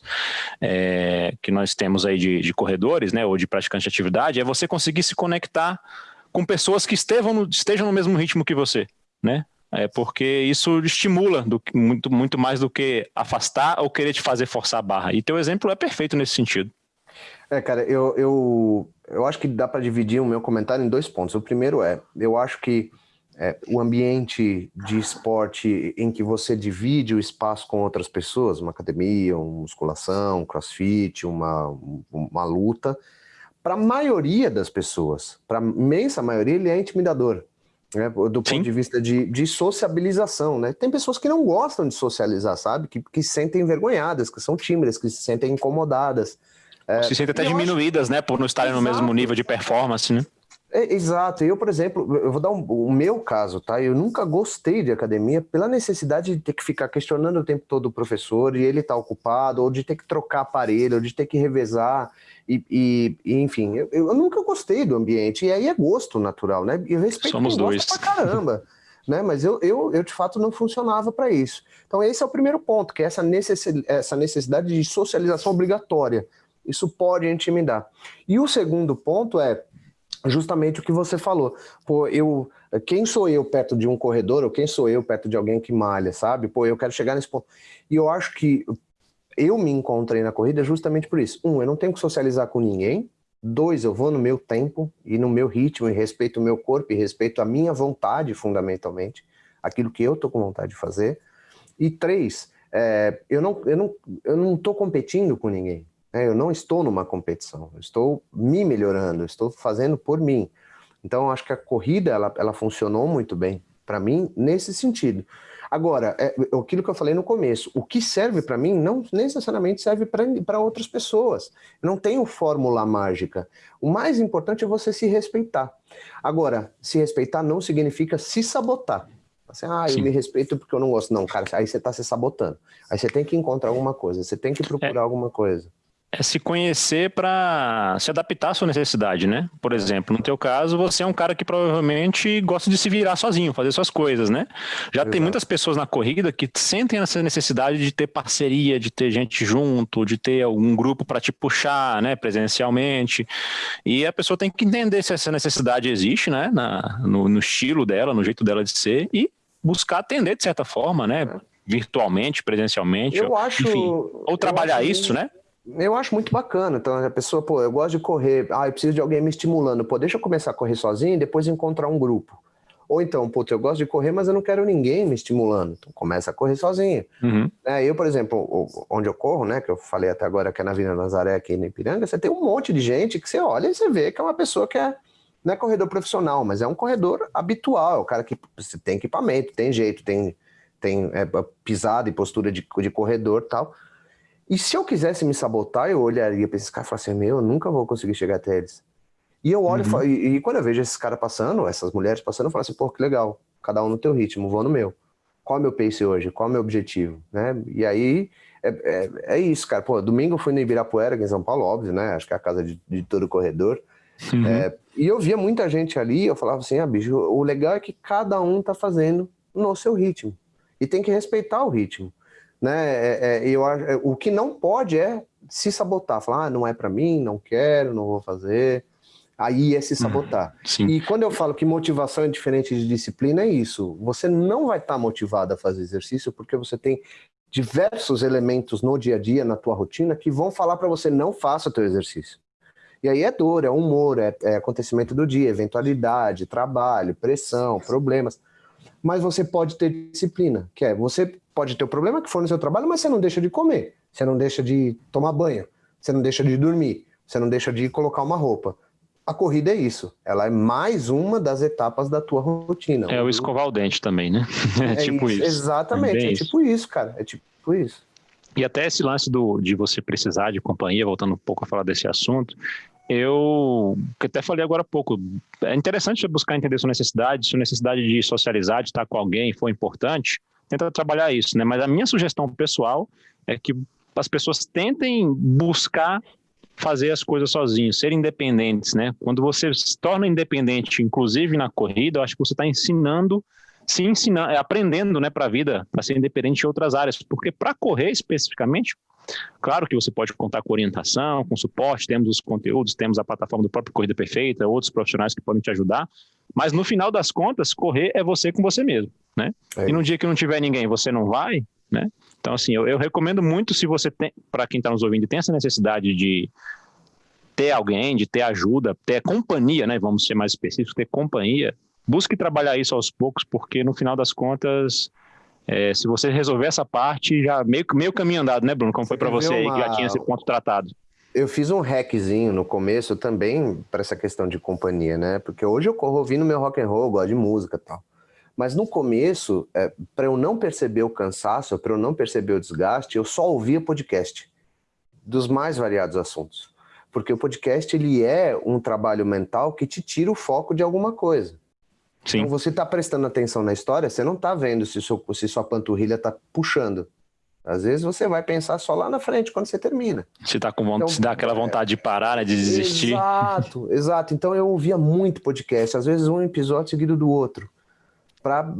é, que nós temos aí de, de, corredores, né, ou de praticantes de atividade, é você conseguir se conectar com pessoas que estejam no, estejam no mesmo ritmo que você, né? É porque isso estimula do, muito, muito mais do que afastar ou querer te fazer forçar a barra. E teu exemplo é perfeito nesse sentido. É, cara, eu, eu, eu acho que dá para dividir o meu comentário em dois pontos. O primeiro é, eu acho que é, o ambiente de esporte em que você divide o espaço com outras pessoas, uma academia, uma musculação, um crossfit, uma, uma luta, para a maioria das pessoas, para a imensa maioria, ele é intimidador. Né, do ponto Sim. de vista de, de sociabilização, né? Tem pessoas que não gostam de socializar, sabe? Que, que se sentem envergonhadas, que são tímidas, que se sentem incomodadas. É, se sentem até diminuídas, acho... né, por não estarem Exato. no mesmo nível de performance, né? É, exato. Eu, por exemplo, eu vou dar um, o meu caso, tá? Eu nunca gostei de academia pela necessidade de ter que ficar questionando o tempo todo o professor e ele tá ocupado, ou de ter que trocar aparelho, ou de ter que revezar. E, e, e enfim, eu, eu, nunca gostei do ambiente. E aí é gosto natural, né? E eu respeito Somos dois. pra caramba. né? Mas eu, eu, eu, de fato, não funcionava para isso. Então, esse é o primeiro ponto, que é essa necessidade, essa necessidade de socialização obrigatória. Isso pode intimidar. E o segundo ponto é justamente o que você falou. Pô, eu, quem sou eu perto de um corredor ou quem sou eu perto de alguém que malha, sabe? Pô, eu quero chegar nesse ponto. E eu acho que eu me encontrei na corrida justamente por isso. Um, eu não tenho que socializar com ninguém. Dois, eu vou no meu tempo e no meu ritmo e respeito o meu corpo e respeito a minha vontade, fundamentalmente, aquilo que eu tô com vontade de fazer. E três, é, eu não eu não eu não tô competindo com ninguém. Né? Eu não estou numa competição, eu estou me melhorando, estou fazendo por mim. Então, acho que a corrida ela, ela funcionou muito bem para mim nesse sentido. Agora, é, aquilo que eu falei no começo, o que serve para mim não necessariamente serve para outras pessoas. Eu não tenho fórmula mágica. O mais importante é você se respeitar. Agora, se respeitar não significa se sabotar. Assim, ah, eu Sim. me respeito porque eu não gosto. Não, cara, aí você está se sabotando. Aí você tem que encontrar alguma coisa, você tem que procurar é. alguma coisa é se conhecer para se adaptar à sua necessidade, né? Por exemplo, no teu caso, você é um cara que provavelmente gosta de se virar sozinho, fazer suas coisas, né? Já Exato. tem muitas pessoas na corrida que sentem essa necessidade de ter parceria, de ter gente junto, de ter algum grupo para te puxar, né, presencialmente. E a pessoa tem que entender se essa necessidade existe, né, na, no, no estilo dela, no jeito dela de ser e buscar atender de certa forma, né? É. Virtualmente, presencialmente, eu acho, enfim, ou trabalhar isso, né? Eu acho muito bacana. Então, a pessoa, pô, eu gosto de correr, ah, eu preciso de alguém me estimulando. Pô, deixa eu começar a correr sozinho e depois encontrar um grupo. Ou então, pô, eu gosto de correr, mas eu não quero ninguém me estimulando. Então, começa a correr sozinho. Uhum. É, eu, por exemplo, onde eu corro, né, que eu falei até agora que é na Vila Nazaré, aqui em Ipiranga, você tem um monte de gente que você olha e você vê que é uma pessoa que é, não é corredor profissional, mas é um corredor habitual, é o cara que tem equipamento, tem jeito, tem, tem é, pisada e postura de, de corredor e tal. E se eu quisesse me sabotar, eu olharia para esses caras e falaria assim, meu, eu nunca vou conseguir chegar até eles. E eu olho uhum. e, e, quando eu vejo esses caras passando, essas mulheres passando, eu falo assim, pô, que legal, cada um no teu ritmo, vou no meu. Qual é o meu pace hoje? Qual é o meu objetivo? Né? E aí, é, é, é, isso, cara. Pô, domingo eu fui no Ibirapuera, aqui em São Paulo, óbvio, né? Acho que é a casa de, de todo corredor. Uhum. É, e eu via muita gente ali, eu falava assim, ah, bicho, o legal é que cada um tá fazendo no seu ritmo. E tem que respeitar o ritmo né? É, é, eu, é, o que não pode é se sabotar, falar, ah, não é para mim, não quero, não vou fazer. Aí é se uhum. sabotar. e quando eu falo que motivação é diferente de disciplina, é isso. Você não vai estar tá motivado a fazer exercício porque você tem diversos elementos no dia a dia, na tua rotina, que vão falar para você não faça o teu exercício. E aí é dor, é humor, é, é acontecimento do dia, eventualidade, trabalho, pressão, problemas. Mas você pode ter disciplina, que é você pode ter o problema que for no seu trabalho, mas você não deixa de comer, você não deixa de tomar banho, você não deixa de dormir, você não deixa de colocar uma roupa. A corrida é isso, ela é mais uma das etapas da tua rotina. É o escovar o dente também, né? É, é tipo isso. isso. Exatamente, é, é tipo isso, cara, é tipo isso. E até esse lance do, de você precisar de companhia, voltando um pouco a falar desse assunto, eu até falei agora há pouco, é interessante você buscar entender sua necessidade, sua necessidade de socializar, de estar com alguém foi importante, tenta trabalhar isso, né? Mas a minha sugestão pessoal é que as pessoas tentem buscar fazer as coisas sozinhos, ser independentes, né? Quando você se torna independente, inclusive na corrida, eu acho que você está ensinando, se ensinando, aprendendo, né, para a vida, para ser independente em outras áreas, porque para correr especificamente, Claro que você pode contar com orientação, com suporte, temos os conteúdos, temos a plataforma do próprio Corrida Perfeita, outros profissionais que podem te ajudar, mas no final das contas, correr é você com você mesmo, né? É. E no dia que não tiver ninguém, você não vai, né? Então, assim, eu, eu recomendo muito se você tem, para quem está nos ouvindo, tem essa necessidade de ter alguém, de ter ajuda, ter companhia, né? Vamos ser mais específicos, ter companhia. Busque trabalhar isso aos poucos, porque no final das contas, é, se você resolver essa parte, já meio, meio caminho andado, né, Bruno? Como foi para você uma... aí que já tinha esse ponto tratado? Eu fiz um hackzinho no começo também para essa questão de companhia, né? Porque hoje eu corro ouvindo meu rock and roll, gosto de música e tal. Mas no começo, é, para eu não perceber o cansaço, para eu não perceber o desgaste, eu só ouvia podcast dos mais variados assuntos. Porque o podcast ele é um trabalho mental que te tira o foco de alguma coisa. Sim. Então você está prestando atenção na história, você não está vendo se, seu, se sua panturrilha está puxando. Às vezes você vai pensar só lá na frente, quando você termina. Se, tá com vontade, então, se dá aquela vontade é, de parar, né, de desistir. Exato, exato. Então eu ouvia muito podcast, às vezes um episódio seguido do outro para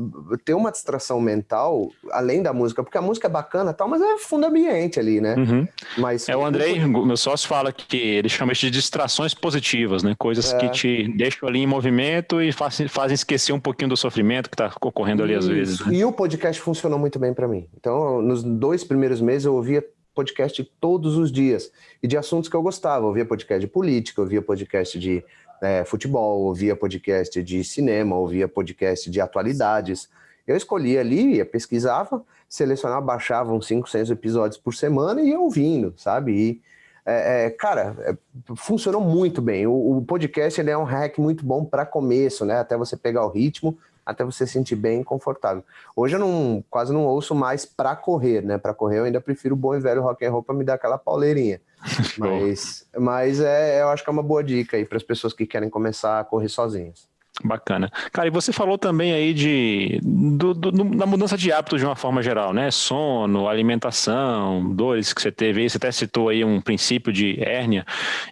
ter uma distração mental, além da música, porque a música é bacana tal, mas é fundo ambiente ali, né? Uhum. Mas, é, o Andrei, meu sócio, fala que ele chama isso de distrações positivas, né? Coisas é. que te deixam ali em movimento e fazem, fazem esquecer um pouquinho do sofrimento que está ocorrendo ali às vezes. Né? E o podcast funcionou muito bem para mim. Então, nos dois primeiros meses eu ouvia podcast todos os dias e de assuntos que eu gostava. Eu ouvia podcast de política, eu ouvia podcast de é, futebol, ouvia podcast de cinema, ouvia podcast de atualidades. Eu escolhia ali, pesquisava, selecionava, baixava uns 5, 6 episódios por semana e ia ouvindo, sabe? E, é, é, cara, é, funcionou muito bem. O, o, podcast ele é um hack muito bom para começo, né? Até você pegar o ritmo, até você se sentir bem confortável. Hoje eu não, quase não ouço mais para correr, né? Para correr eu ainda prefiro o bom e velho rock and roll para me dar aquela pauleirinha. mas, mas é, eu acho que é uma boa dica aí para as pessoas que querem começar a correr sozinhas. Bacana. Cara, e você falou também aí de, do, do, da mudança de hábitos de uma forma geral, né? Sono, alimentação, dores que você teve aí. Você até citou aí um princípio de hérnia.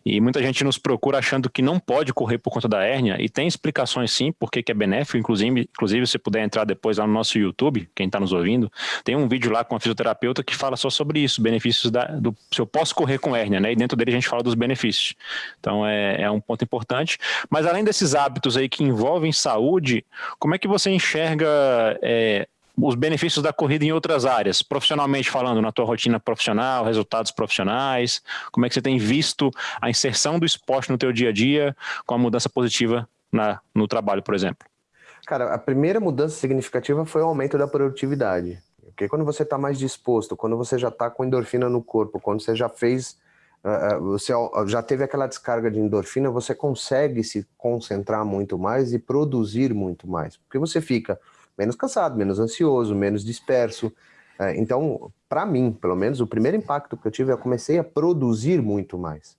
E muita gente nos procura achando que não pode correr por conta da hérnia. E tem explicações sim, porque que é benéfico. Inclusive, inclusive, se puder entrar depois lá no nosso YouTube, quem está nos ouvindo, tem um vídeo lá com a fisioterapeuta que fala só sobre isso, benefícios da, do se eu posso correr com hérnia, né? E dentro dele a gente fala dos benefícios. Então é, é um ponto importante. Mas além desses hábitos aí que saúde, como é que você enxerga é, os benefícios da corrida em outras áreas, profissionalmente falando, na tua rotina profissional, resultados profissionais, como é que você tem visto a inserção do esporte no teu dia a dia com a mudança positiva na, no trabalho, por exemplo? Cara, a primeira mudança significativa foi o aumento da produtividade. Porque quando você está mais disposto, quando você já está com endorfina no corpo, quando você já fez você já teve aquela descarga de endorfina, você consegue se concentrar muito mais e produzir muito mais, porque você fica menos cansado, menos ansioso, menos disperso. É, então, para mim, pelo menos, o primeiro impacto que eu tive, eu comecei a produzir muito mais.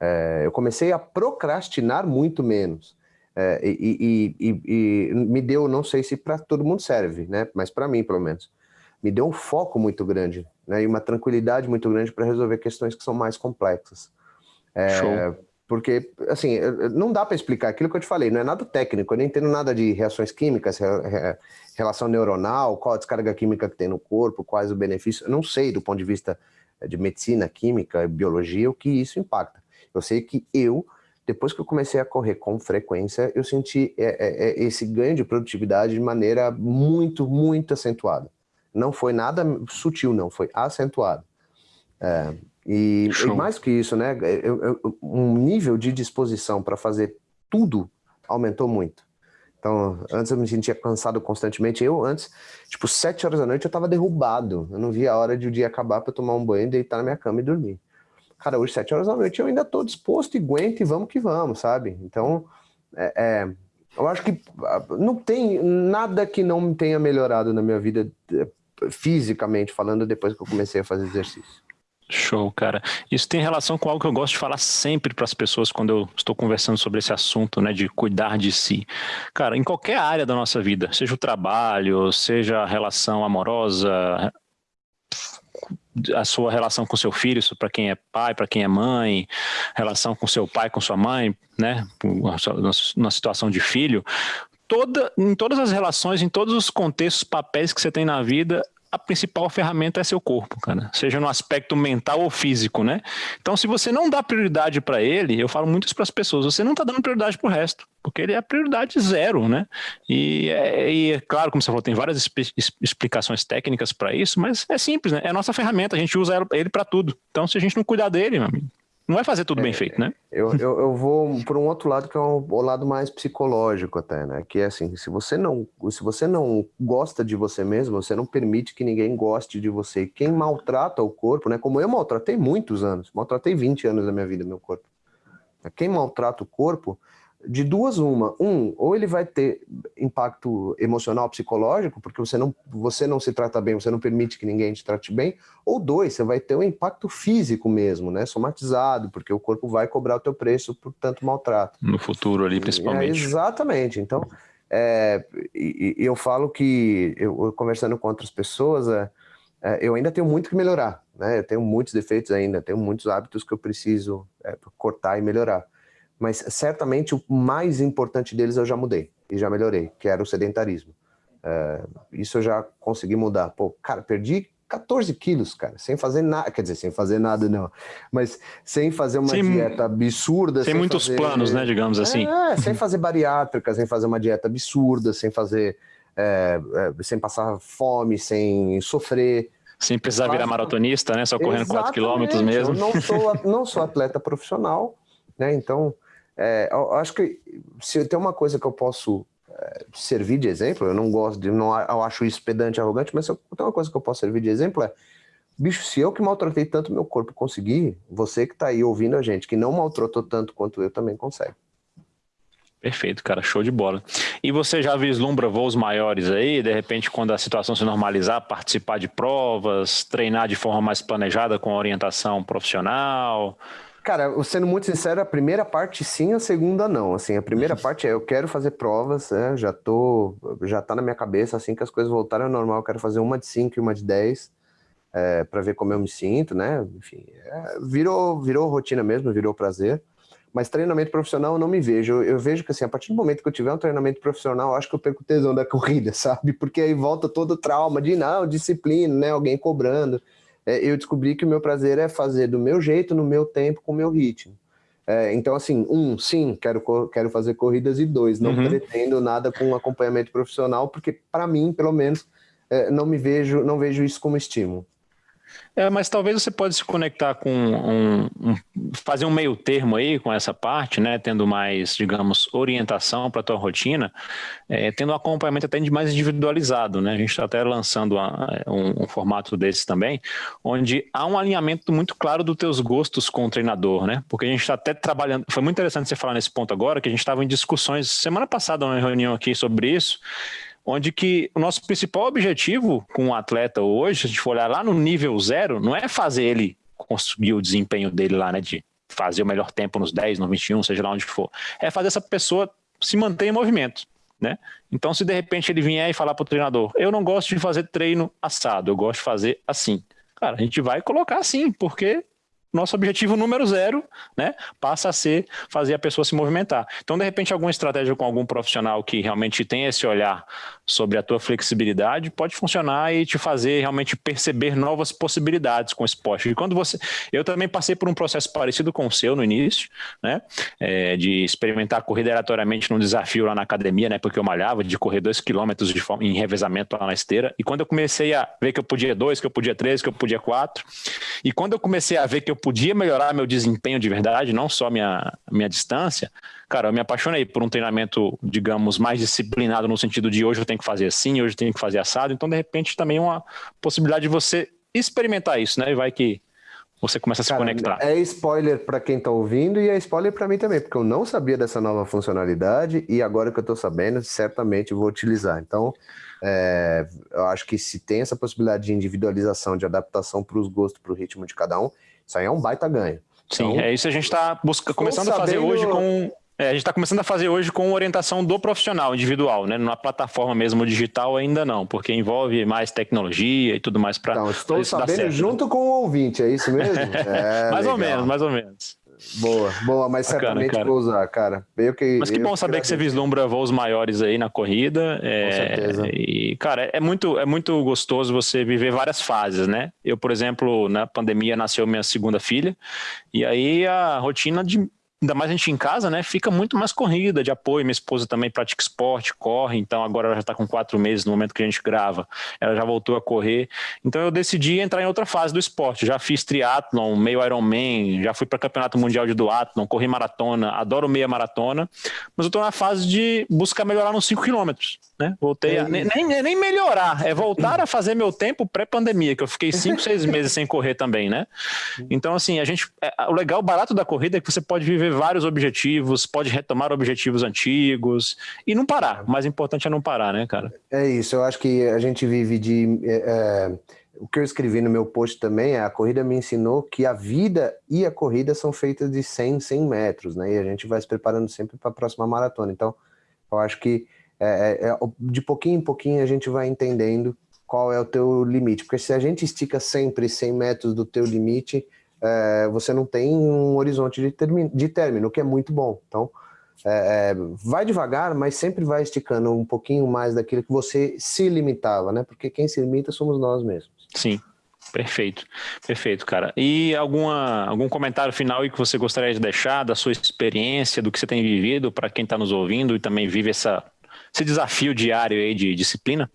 É, eu comecei a procrastinar muito menos. É, e, e, e, e, me deu, não sei se para todo mundo serve, né? mas para mim, pelo menos, me deu um foco muito grande né, e uma tranquilidade muito grande para resolver questões que são mais complexas. É, porque, assim, não dá para explicar aquilo que eu te falei, não é nada técnico, eu não entendo nada de reações químicas, relação neuronal, qual a descarga química que tem no corpo, quais os benefícios, eu não sei do ponto de vista de medicina, química, biologia, o que isso impacta. Eu sei que eu, depois que eu comecei a correr com frequência, eu senti é, é, é esse ganho de produtividade de maneira muito, muito acentuada. Não foi nada sutil, não, foi acentuado. É, e, e, mais que isso, né, eu, eu, um nível de disposição para fazer tudo aumentou muito. Então, antes eu me sentia cansado constantemente. Eu, antes, tipo, sete horas da noite eu estava derrubado. Eu não via a hora de o dia acabar para tomar um banho, deitar na minha cama e dormir. Cara, hoje, sete horas da noite, eu ainda estou disposto e aguento e vamos que vamos, sabe? Então, é, é, eu acho que ah, não tem nada que não tenha melhorado na minha vida fisicamente falando, depois que eu comecei a fazer exercício. Show, cara. Isso tem relação com algo que eu gosto de falar sempre para as pessoas quando eu estou conversando sobre esse assunto, né, de cuidar de si. Cara, em qualquer área da nossa vida, seja o trabalho, seja a relação amorosa, a sua relação com seu filho, para quem é pai, para quem é mãe, relação com seu pai, com sua mãe, né, na situação de filho, toda, em todas as relações, em todos os contextos, papéis que você tem na vida, a principal ferramenta é seu corpo, cara, seja no aspecto mental ou físico, né? Então, se você não dá prioridade para ele, eu falo muito isso para as pessoas, você não está dando prioridade para o resto, porque ele é a prioridade zero, né? E é, e é, claro, como você falou, tem várias explicações técnicas para isso, mas é simples, né? É a nossa ferramenta, a gente usa ele para tudo. Então, se a gente não cuidar dele, meu amigo, não vai fazer tudo é, bem feito, né? Eu, eu, eu vou por um outro lado que é o, o lado mais psicológico até, né? Que é assim, se você não se você não gosta de você mesmo, você não permite que ninguém goste de você. Quem maltrata o corpo, né? Como eu maltratei muitos anos, maltratei 20 anos da minha vida meu corpo. Quem maltrata o corpo de duas uma. Um, ou ele vai ter impacto emocional, psicológico, porque você não, você não se trata bem, você não permite que ninguém te trate bem. Ou dois, você vai ter um impacto físico mesmo, né? Somatizado, porque o corpo vai cobrar o teu preço por tanto maltrato. No futuro ali, principalmente. É, exatamente. Então, é, e, e, eu falo que, eu, conversando com outras pessoas, é, é, eu ainda tenho muito que melhorar, né? Eu tenho muitos defeitos ainda, tenho muitos hábitos que eu preciso é, cortar e melhorar mas certamente o mais importante deles eu já mudei e já melhorei, que era o sedentarismo. É, isso eu já consegui mudar. Pô, cara, perdi 14 quilos, cara, sem fazer nada, quer dizer, sem fazer nada não, mas sem fazer uma sem, dieta absurda. Sem, sem muitos fazer, planos, né, digamos assim. É, sem fazer bariátrica, sem fazer uma dieta absurda, sem fazer, é, é, sem passar fome, sem sofrer. Sem precisar virar maratonista, né, só correndo 4 quilômetros mesmo. Eu não sou, não sou atleta profissional, né, então é, eu acho que se tem uma coisa que eu posso é, servir de exemplo, eu não gosto de, não, eu acho isso pedante, arrogante, mas se eu, tem uma coisa que eu posso servir de exemplo é, bicho, se eu que maltratei tanto meu corpo conseguir, você que está aí ouvindo a gente, que não maltratou tanto quanto eu, também consegue. Perfeito, cara, show de bola. E você já vislumbra voos maiores aí, de repente, quando a situação se normalizar, participar de provas, treinar de forma mais planejada com orientação profissional? Cara, sendo muito sincero, a primeira parte sim, a segunda não. Assim, a primeira uhum. parte é eu quero fazer provas, né? já tô, já tá na minha cabeça, assim que as coisas voltarem ao normal, eu quero fazer uma de 5 e uma de 10, é, para ver como eu me sinto, né? Enfim, é, virou, virou rotina mesmo, virou prazer. Mas treinamento profissional eu não me vejo. Eu, eu vejo que assim, a partir do momento que eu tiver um treinamento profissional, acho que eu perco o tesão da corrida, sabe? Porque aí volta todo o trauma de não, disciplina, né? Alguém cobrando é, eu descobri que o meu prazer é fazer do meu jeito, no meu tempo, com o meu ritmo. É, então, assim, um, sim, quero, quero fazer corridas, e dois, não uhum. pretendo nada com acompanhamento profissional, porque, para mim, pelo menos, é, não me vejo, não vejo isso como estímulo. É, mas talvez você pode se conectar com um, um, fazer um meio termo aí com essa parte, né? Tendo mais, digamos, orientação para a tua rotina, é, tendo um acompanhamento até mais individualizado, né? A gente está até lançando um, um, formato desse também, onde há um alinhamento muito claro dos teus gostos com o treinador, né? Porque a gente está até trabalhando. Foi muito interessante você falar nesse ponto agora, que a gente estava em discussões semana passada, uma reunião aqui sobre isso onde que o nosso principal objetivo com o um atleta hoje, se a gente for olhar lá no nível zero, não é fazer ele conseguir o desempenho dele lá, né, de fazer o melhor tempo nos 10, no 21, seja lá onde for, é fazer essa pessoa se manter em movimento, né? Então, se de repente ele vier e falar para o treinador, eu não gosto de fazer treino assado, eu gosto de fazer assim. Cara, a gente vai colocar assim, porque nosso objetivo número zero, né, passa a ser fazer a pessoa se movimentar. Então, de repente, alguma estratégia com algum profissional que realmente tem esse olhar sobre a tua flexibilidade pode funcionar e te fazer realmente perceber novas possibilidades com o esporte. E quando você, eu também passei por um processo parecido com o seu no início, né, é, de experimentar corrida aleatoriamente num desafio lá na academia, né, porque eu malhava de correr dois quilômetros de forma, em revezamento lá na esteira. E quando eu comecei a ver que eu podia dois, que eu podia três, que eu podia quatro, e quando eu comecei a ver que eu podia melhorar meu desempenho de verdade, não só minha, minha distância, cara, eu me apaixonei por um treinamento, digamos, mais disciplinado no sentido de hoje eu tenho que fazer assim, hoje eu tenho que fazer assado. Então, de repente, também é uma possibilidade de você experimentar isso, né? E vai que você começa a se Cara, conectar. É spoiler para quem está ouvindo e é spoiler para mim também, porque eu não sabia dessa nova funcionalidade e agora que eu estou sabendo, certamente vou utilizar. Então, é, eu acho que se tem essa possibilidade de individualização, de adaptação para os gostos, para o ritmo de cada um, isso aí é um baita ganho. Sim, então, é isso a gente está começando sabendo, a fazer hoje com É, a gente está começando a fazer hoje com orientação do profissional individual, né? Na plataforma mesmo digital ainda não, porque envolve mais tecnologia e tudo mais para. Então, estou sabendo junto com o ouvinte, é isso mesmo? É, mais legal. ou menos, mais ou menos. Boa, boa, mas Bacana, certamente cara. vou usar, cara. Eu que, mas que bom saber que você vislumbra voos maiores aí na corrida. É, Com certeza. E, cara, é muito, é muito gostoso você viver várias fases, né? Eu, por exemplo, na pandemia nasceu minha segunda filha, e aí a rotina de ainda mais a gente em casa, né? Fica muito mais corrida de apoio. Minha esposa também pratica esporte, corre, então agora ela já está com quatro meses no momento que a gente grava. Ela já voltou a correr. Então eu decidi entrar em outra fase do esporte. Já fiz triatlon, meio Ironman, já fui para campeonato mundial de duatlon, corri maratona, adoro meia maratona, mas eu estou na fase de buscar melhorar nos 5 quilômetros. Né? Voltei a, nem, nem, nem, melhorar, é voltar a fazer meu tempo pré-pandemia, que eu fiquei cinco, seis meses sem correr também, né? Então, assim, a gente. É, o legal, o barato da corrida é que você pode viver vários objetivos, pode retomar objetivos antigos e não parar. O mais importante é não parar, né, cara? É isso, eu acho que a gente vive de. É, é o que eu escrevi no meu post também é a corrida me ensinou que a vida e a corrida são feitas de 100, 100 metros, né? E a gente vai se preparando sempre para a próxima maratona. Então, eu acho que é, é, é de pouquinho em pouquinho a gente vai entendendo qual é o teu limite, porque se a gente estica sempre 100 metros do teu limite, é, você não tem um horizonte de, de término, o que é muito bom. Então, é, é, vai devagar, mas sempre vai esticando um pouquinho mais daquilo que você se limitava, né? Porque quem se limita somos nós mesmos. Sim, perfeito, perfeito, cara. E alguma, algum comentário final que você gostaria de deixar da sua experiência, do que você tem vivido, para quem está nos ouvindo e também vive essa esse desafio diário aí de disciplina?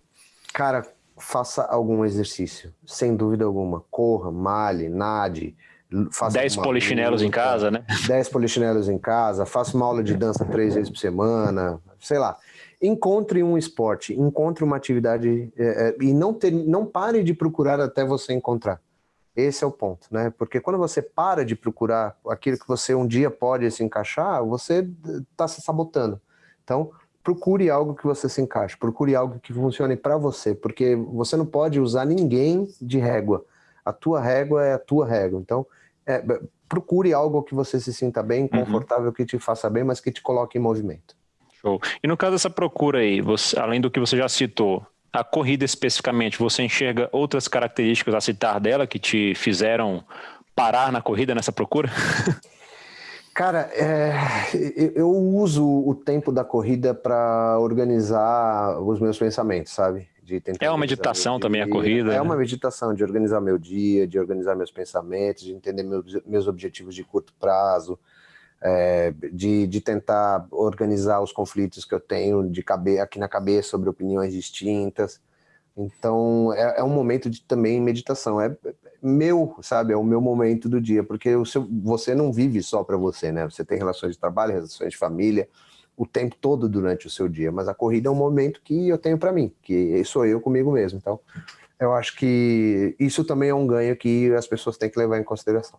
Cara, faça algum exercício, sem dúvida alguma. Corra, male, nade. Faça 10 polichinelos luta, em casa, né? 10 polichinelos em casa, faça uma aula de dança três vezes por semana, sei lá. Encontre um esporte, encontre uma atividade é, é, e não, ter, não pare de procurar até você encontrar. Esse é o ponto, né? Porque quando você para de procurar aquilo que você um dia pode se encaixar, você está se sabotando. Então, procure algo que você se encaixe, procure algo que funcione para você, porque você não pode usar ninguém de régua. A tua régua é a tua régua. Então, é, procure algo que você se sinta bem, uhum. confortável, uhum. que te faça bem, mas que te coloque em movimento. Show. E no caso dessa procura aí, você, além do que você já citou, a corrida especificamente, você enxerga outras características a citar dela que te fizeram parar na corrida nessa procura? Cara, é, eu uso o tempo da corrida para organizar os meus pensamentos, sabe? é uma meditação também a corrida. É né? uma meditação de organizar meu dia, de organizar meus pensamentos, de entender meus, meus objetivos de curto prazo, é, de, de tentar organizar os conflitos que eu tenho de cabe, aqui na cabeça sobre opiniões distintas. Então, é, é um momento de também meditação. É, meu, sabe? É o meu momento do dia, porque o seu, você não vive só para você, né? Você tem relações de trabalho, relações de família, o tempo todo durante o seu dia, mas a corrida é um momento que eu tenho para mim, que sou eu comigo mesmo. Então, eu acho que isso também é um ganho que as pessoas têm que levar em consideração.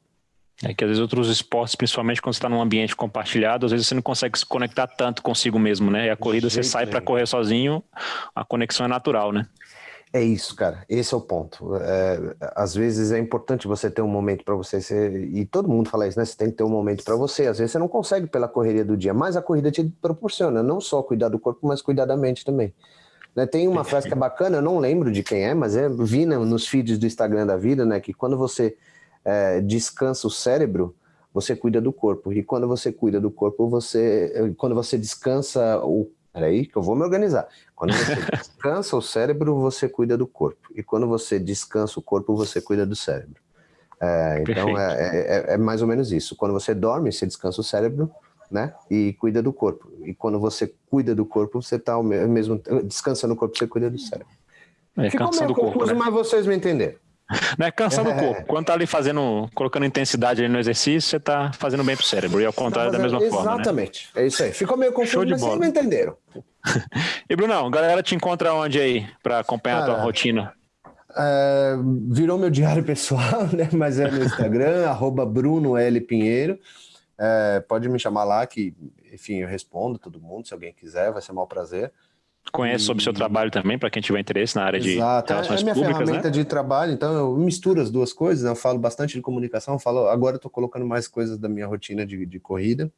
É que às vezes outros esportes, principalmente quando você está num ambiente compartilhado, às vezes você não consegue se conectar tanto consigo mesmo, né? E a corrida você sai para correr sozinho, a conexão é natural, né? É isso, cara. Esse é o ponto. É, às vezes é importante você ter um momento para você. E todo mundo fala isso, né? Você tem que ter um momento para você. Às vezes você não consegue pela correria do dia, mas a corrida te proporciona não só cuidar do corpo, mas cuidar da mente também. Né? Tem uma frase que é bacana, eu não lembro de quem é, mas é vi nos feeds do Instagram da vida, né? Que quando você é, descansa o cérebro, você cuida do corpo. E quando você cuida do corpo, você. Quando você descansa o Peraí, que eu vou me organizar. Quando você descansa o cérebro, você cuida do corpo. E quando você descansa o corpo, você cuida do cérebro. É, então é, é, é, é, mais ou menos isso. Quando você dorme, você descansa o cérebro, né? E cuida do corpo. E quando você cuida do corpo, você está mesmo descansa no corpo, você cuida do cérebro. É, Ficou meio confuso, né? mas vocês me entenderam. Né? Cansando é. o corpo. Quando tá ali fazendo, colocando intensidade ali no exercício, você tá fazendo bem pro cérebro. E ao contrário tá da mesma exatamente. forma. Né? Exatamente. Né? É isso aí. Ficou meio confuso, Show de mas bola. vocês me entenderam. e Brunão, galera te encontra onde aí para acompanhar a tua rotina? É, virou meu diário pessoal, né? Mas é no Instagram, arroba Bruno L. Pinheiro. É, pode me chamar lá que, enfim, eu respondo todo mundo, se alguém quiser, vai ser um prazer. Conhece e... sobre o seu trabalho também, para quem tiver interesse na área Exato. de relações é, é minha públicas, ferramenta né? de trabalho, então eu misturo as duas coisas, né? eu falo bastante de comunicação, falo, agora estou colocando mais coisas da minha rotina de, de corrida,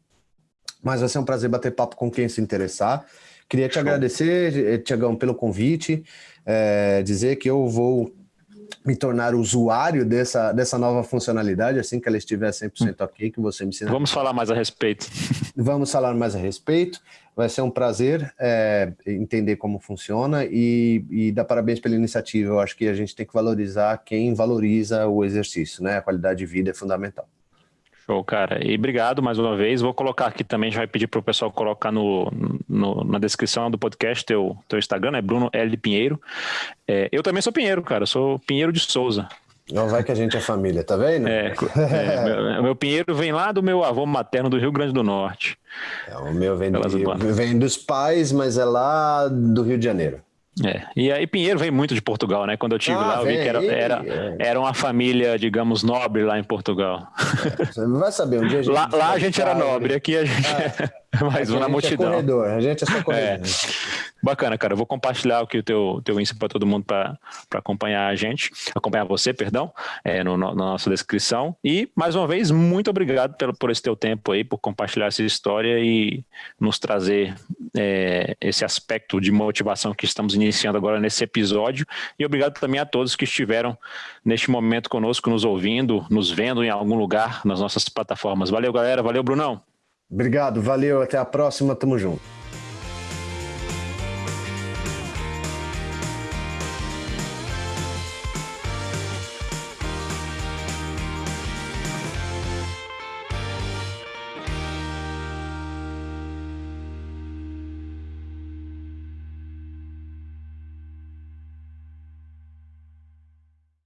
mas vai ser um prazer bater papo com quem se interessar. Queria te Show. agradecer, Tiagão, pelo convite, é, dizer que eu vou me tornar usuário dessa, dessa nova funcionalidade assim que ela estiver 100% ok, que você me ensina. Vamos falar mais a respeito. Vamos falar mais a respeito. Vai ser um prazer é, entender como funciona e, e dar parabéns pela iniciativa. Eu acho que a gente tem que valorizar quem valoriza o exercício, né? A qualidade de vida é fundamental. Show, cara. E obrigado mais uma vez. Vou colocar aqui também, já vai pedir para o pessoal colocar no, no, na descrição do podcast teu, teu Instagram, é Bruno L. Pinheiro. É, eu também sou Pinheiro, cara. Eu sou Pinheiro de Souza. Não vai que a gente é família, tá vendo? É, é meu, meu, Pinheiro vem lá do meu avô materno do Rio Grande do Norte. É, o meu vem, do, vem dos pais, mas é lá do Rio de Janeiro. É, e aí Pinheiro vem muito de Portugal, né? Quando eu tive ah, lá, eu vi que era, era, é. era uma família, digamos, nobre lá em Portugal. É, você vai saber, um dia a gente... Lá, lá a gente era nobre, aqui a gente é mais uma multidão. É corredor, a gente é só corredor. É. Bacana, cara. Eu vou compartilhar aqui o teu, teu Insta para todo mundo para acompanhar a gente, acompanhar você, perdão, é, no, no, na nossa descrição. E, mais uma vez, muito obrigado pelo, por esse teu tempo aí, por compartilhar essa história e nos trazer é, esse aspecto de motivação que estamos iniciando agora nesse episódio. E obrigado também a todos que estiveram neste momento conosco, nos ouvindo, nos vendo em algum lugar nas nossas plataformas. Valeu, galera. Valeu, Brunão. Obrigado, valeu. Até a próxima. Tamo junto.